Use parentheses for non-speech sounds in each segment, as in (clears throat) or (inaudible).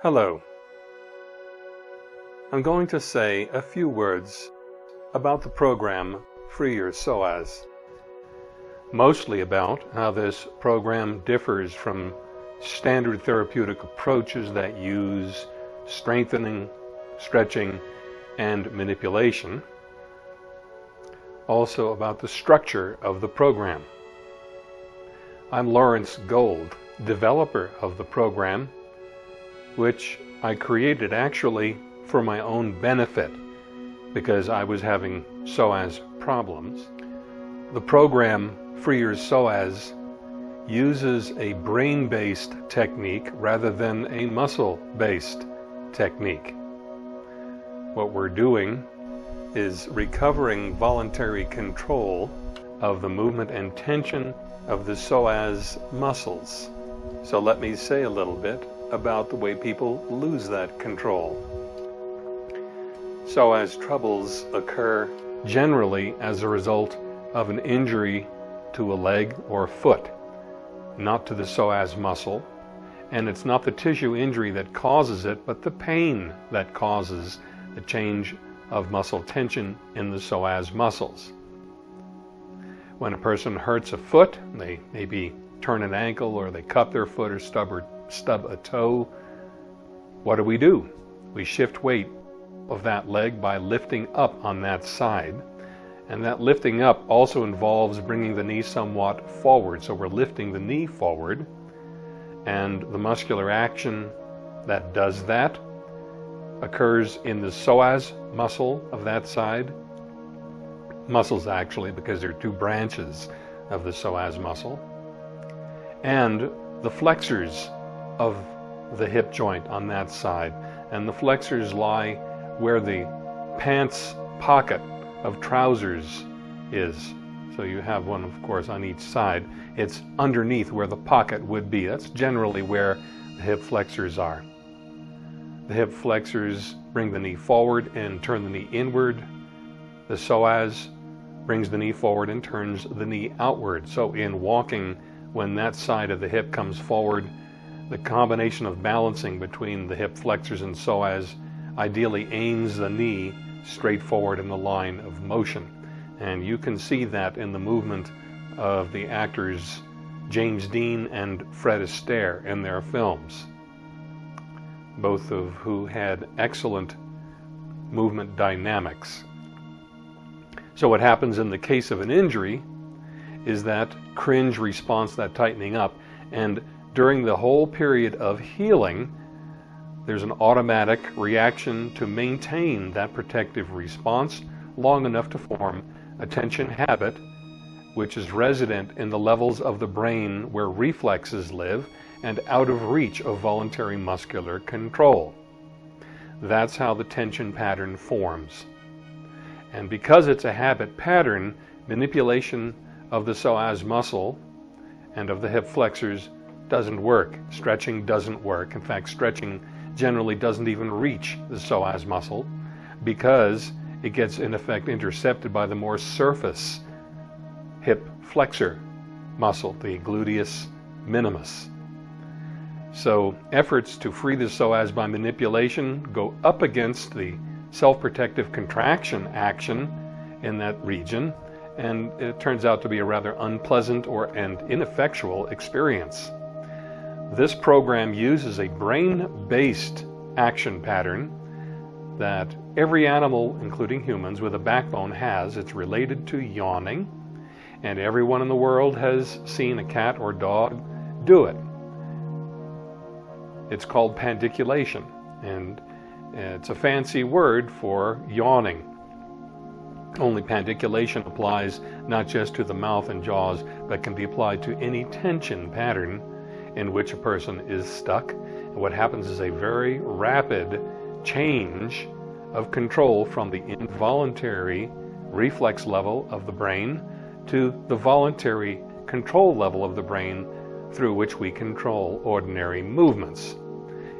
Hello. I'm going to say a few words about the program Free Your Psoas. Mostly about how this program differs from standard therapeutic approaches that use strengthening, stretching, and manipulation. Also about the structure of the program. I'm Lawrence Gold, developer of the program, which I created actually for my own benefit because I was having psoas problems. The program Free Your Psoas uses a brain-based technique rather than a muscle-based technique. What we're doing is recovering voluntary control of the movement and tension of the psoas muscles. So let me say a little bit about the way people lose that control. Psoas troubles occur generally as a result of an injury to a leg or foot, not to the psoas muscle. And it's not the tissue injury that causes it, but the pain that causes the change of muscle tension in the psoas muscles. When a person hurts a foot, they maybe turn an ankle or they cut their foot or stub, or stub a toe, what do we do? We shift weight of that leg by lifting up on that side. And that lifting up also involves bringing the knee somewhat forward. So we're lifting the knee forward. And the muscular action that does that occurs in the psoas muscle of that side muscles actually because there are two branches of the psoas muscle and the flexors of the hip joint on that side. And the flexors lie where the pants pocket of trousers is. So you have one of course on each side. It's underneath where the pocket would be. That's generally where the hip flexors are. The hip flexors bring the knee forward and turn the knee inward. The psoas brings the knee forward and turns the knee outward. So in walking, when that side of the hip comes forward, the combination of balancing between the hip flexors and psoas ideally aims the knee straight forward in the line of motion. And you can see that in the movement of the actors James Dean and Fred Astaire in their films, both of who had excellent movement dynamics. So what happens in the case of an injury is that cringe response, that tightening up, and during the whole period of healing, there's an automatic reaction to maintain that protective response long enough to form a tension habit which is resident in the levels of the brain where reflexes live and out of reach of voluntary muscular control. That's how the tension pattern forms. And because it's a habit pattern, manipulation of the psoas muscle and of the hip flexors doesn't work. Stretching doesn't work. In fact, stretching generally doesn't even reach the psoas muscle because it gets in effect intercepted by the more surface hip flexor muscle, the gluteus minimus. So efforts to free the psoas by manipulation go up against the self-protective contraction action in that region and it turns out to be a rather unpleasant or and ineffectual experience. This program uses a brain-based action pattern that every animal, including humans, with a backbone has. It's related to yawning, and everyone in the world has seen a cat or dog do it. It's called pandiculation, and it's a fancy word for yawning. Only pandiculation applies not just to the mouth and jaws, but can be applied to any tension pattern in which a person is stuck. And what happens is a very rapid change of control from the involuntary reflex level of the brain to the voluntary control level of the brain through which we control ordinary movements.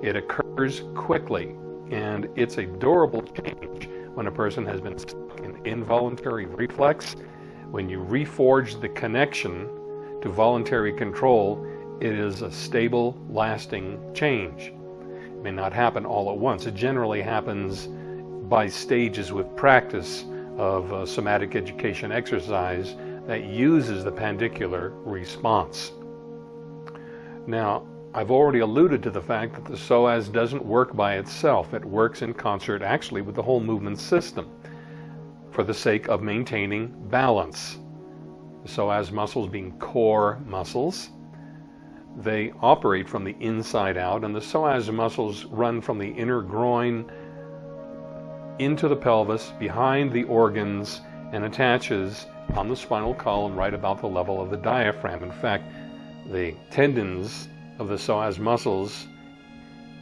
It occurs quickly and it's a durable change when a person has been stuck in involuntary reflex. When you reforge the connection to voluntary control, it is a stable, lasting change. It may not happen all at once. It generally happens by stages with practice of uh, somatic education exercise that uses the pandicular response. Now, I've already alluded to the fact that the psoas doesn't work by itself. It works in concert actually with the whole movement system for the sake of maintaining balance. The psoas muscles being core muscles, they operate from the inside out, and the psoas muscles run from the inner groin into the pelvis, behind the organs, and attaches on the spinal column right about the level of the diaphragm. In fact, the tendons of the psoas muscles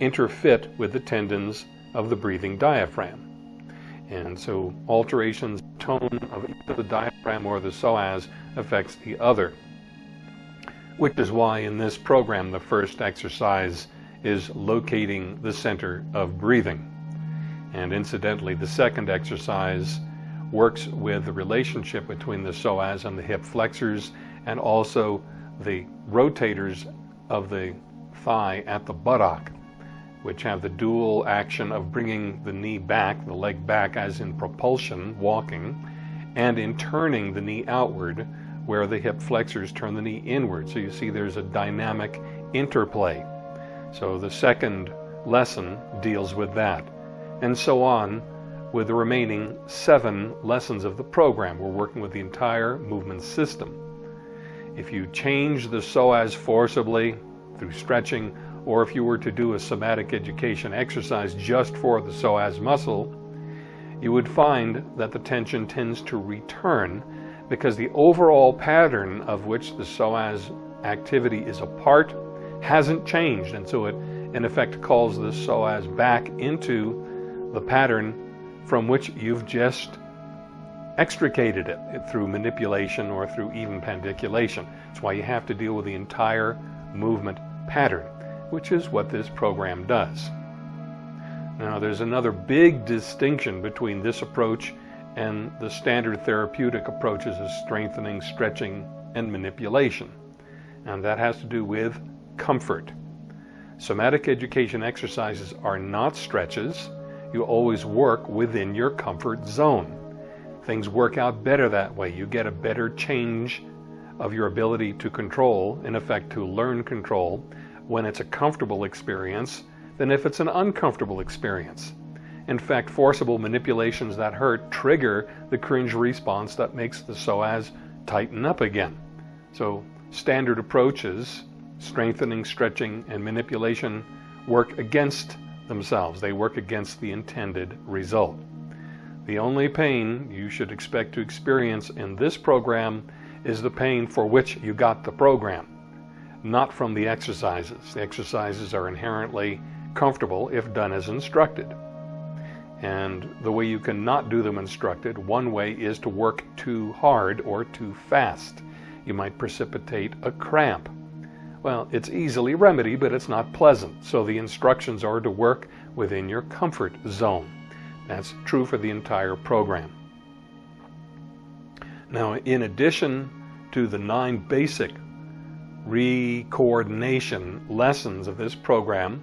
interfit with the tendons of the breathing diaphragm. And so alterations tone of either the diaphragm or the psoas affects the other. Which is why in this program the first exercise is locating the center of breathing. And incidentally, the second exercise works with the relationship between the psoas and the hip flexors and also the rotators of the thigh at the buttock, which have the dual action of bringing the knee back, the leg back as in propulsion, walking, and in turning the knee outward, where the hip flexors turn the knee inward. So you see there's a dynamic interplay. So the second lesson deals with that and so on with the remaining seven lessons of the program. We're working with the entire movement system. If you change the psoas forcibly through stretching, or if you were to do a somatic education exercise just for the psoas muscle, you would find that the tension tends to return because the overall pattern of which the psoas activity is a part hasn't changed. And so it, in effect, calls the psoas back into the pattern from which you've just extricated it through manipulation or through even pandiculation. That's why you have to deal with the entire movement pattern, which is what this program does. Now, there's another big distinction between this approach and the standard therapeutic approaches is strengthening, stretching, and manipulation. And that has to do with comfort. Somatic education exercises are not stretches, you always work within your comfort zone. Things work out better that way. You get a better change of your ability to control, in effect to learn control, when it's a comfortable experience than if it's an uncomfortable experience. In fact, forcible manipulations that hurt trigger the cringe response that makes the psoas tighten up again. So standard approaches, strengthening, stretching, and manipulation work against themselves. They work against the intended result. The only pain you should expect to experience in this program is the pain for which you got the program, not from the exercises. The exercises are inherently comfortable if done as instructed. And the way you can not do them instructed, one way is to work too hard or too fast. You might precipitate a cramp well, it's easily remedied, but it's not pleasant. So the instructions are to work within your comfort zone. That's true for the entire program. Now, in addition to the nine basic re-coordination lessons of this program,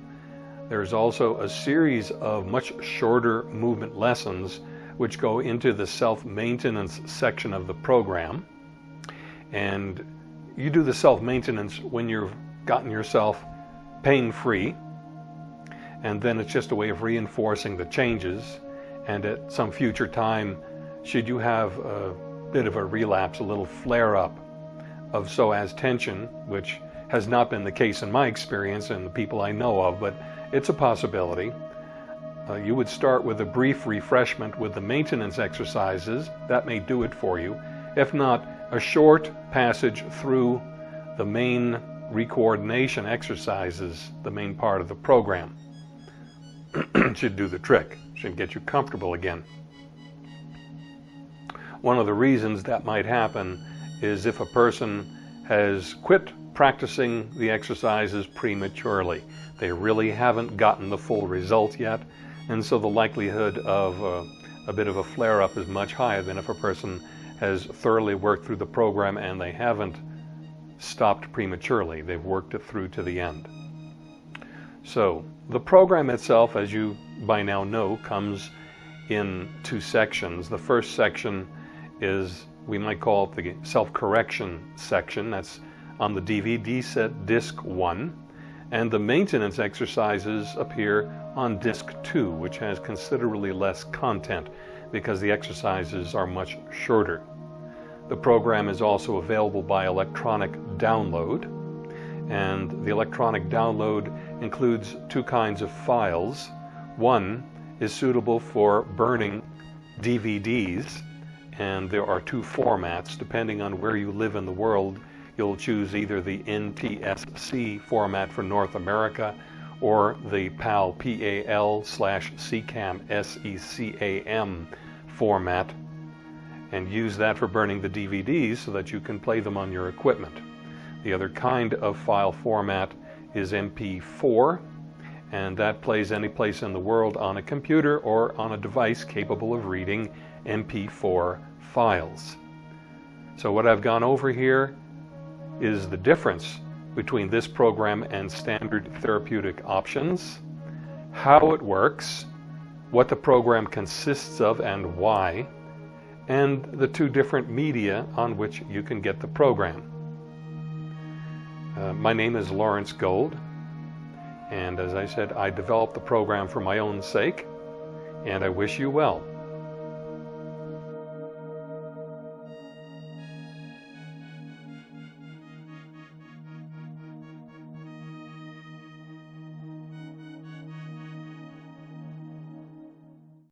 there's also a series of much shorter movement lessons which go into the self-maintenance section of the program. And you do the self-maintenance when you've gotten yourself pain-free, and then it's just a way of reinforcing the changes. And at some future time, should you have a bit of a relapse, a little flare-up of psoas tension, which has not been the case in my experience and the people I know of, but it's a possibility. Uh, you would start with a brief refreshment with the maintenance exercises. That may do it for you. If not, a short passage through the main recoordination exercises, the main part of the program. (clears throat) should do the trick, should get you comfortable again. One of the reasons that might happen is if a person has quit practicing the exercises prematurely. They really haven't gotten the full result yet, and so the likelihood of uh, a bit of a flare-up is much higher than if a person has thoroughly worked through the program and they haven't stopped prematurely. They've worked it through to the end. So the program itself, as you by now know, comes in two sections. The first section is, we might call it the self-correction section. That's on the DVD set disc 1. And the maintenance exercises appear on disc 2, which has considerably less content because the exercises are much shorter. The program is also available by electronic download, and the electronic download includes two kinds of files. One is suitable for burning DVDs, and there are two formats. Depending on where you live in the world, you'll choose either the NTSC format for North America or the PAL, P-A-L slash SECAM, S-E-C-A-M format and use that for burning the DVDs so that you can play them on your equipment. The other kind of file format is MP4 and that plays any place in the world on a computer or on a device capable of reading MP4 files. So what I've gone over here is the difference between this program and standard therapeutic options, how it works, what the program consists of and why, and the two different media on which you can get the program. Uh, my name is Lawrence Gold, and as I said, I developed the program for my own sake, and I wish you well.